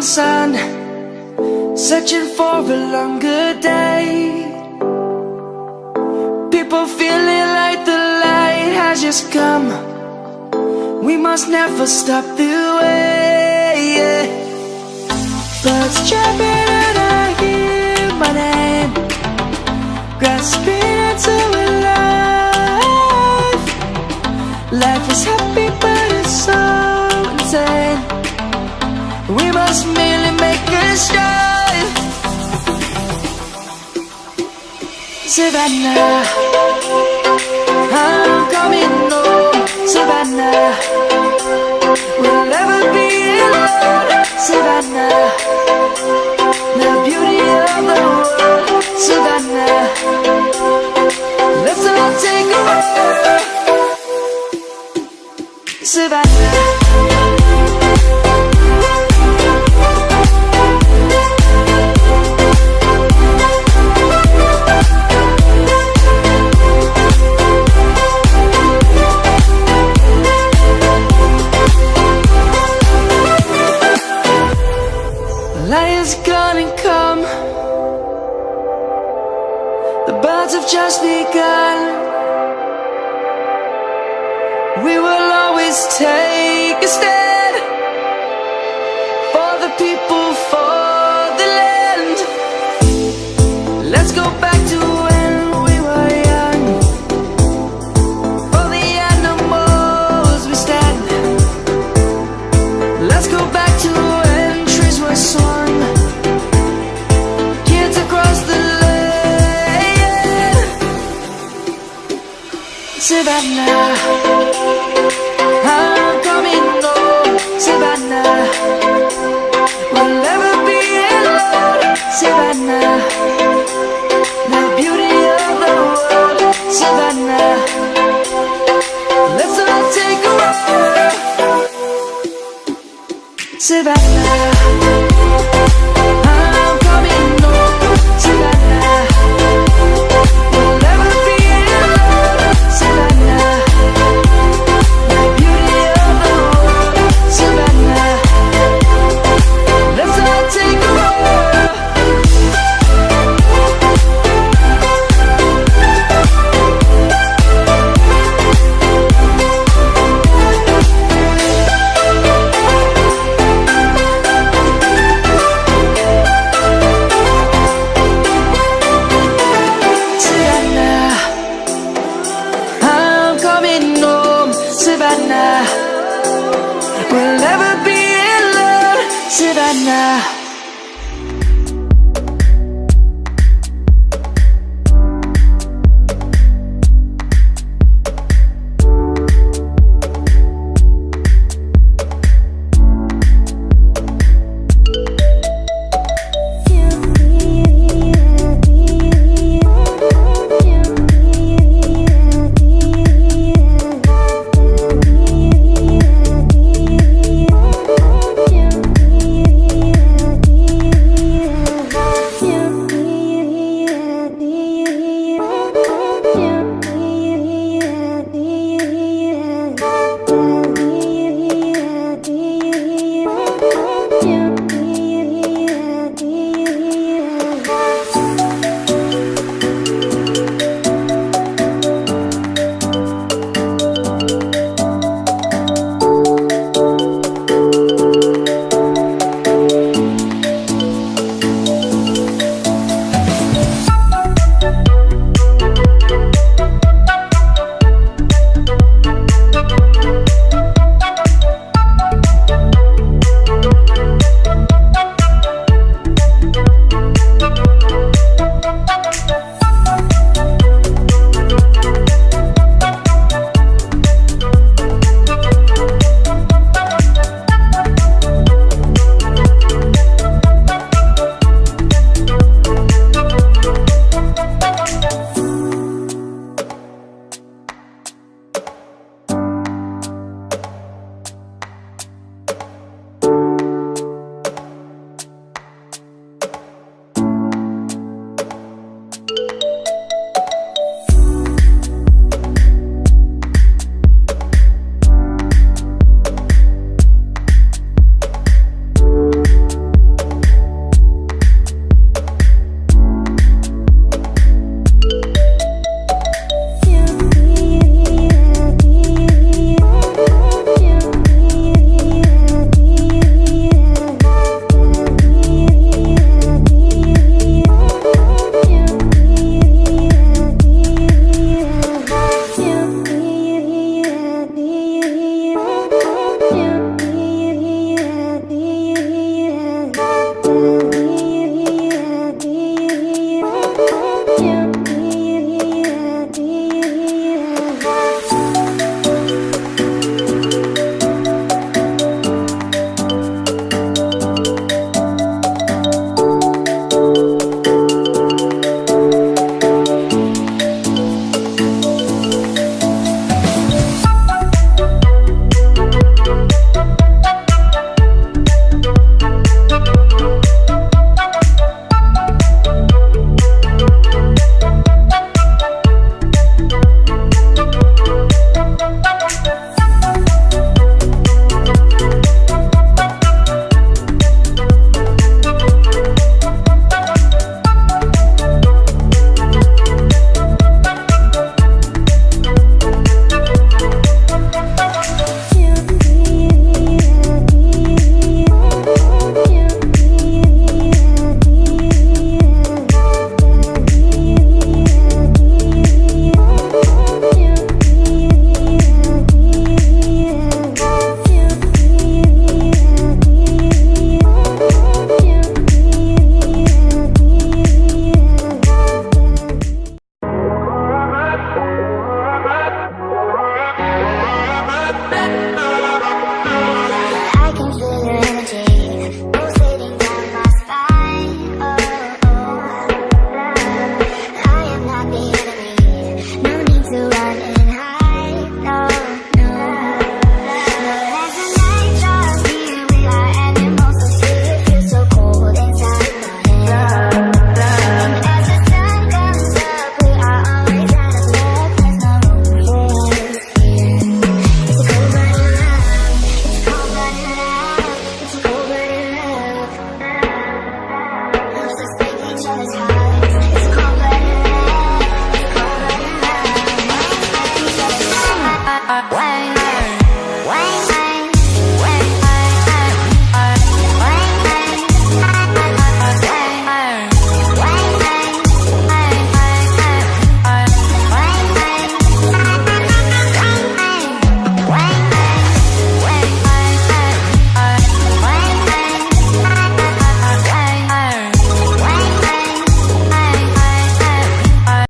morning sun Searching for a longer day. People feeling like the light has just come. We must never stop the way Birds chirping must merely make a start Savannah I'm coming home. Savannah We'll never be alone. Savannah The beauty of the world. Savannah Let's all take a walk Savannah The birds have just begun. We will always take a stand walk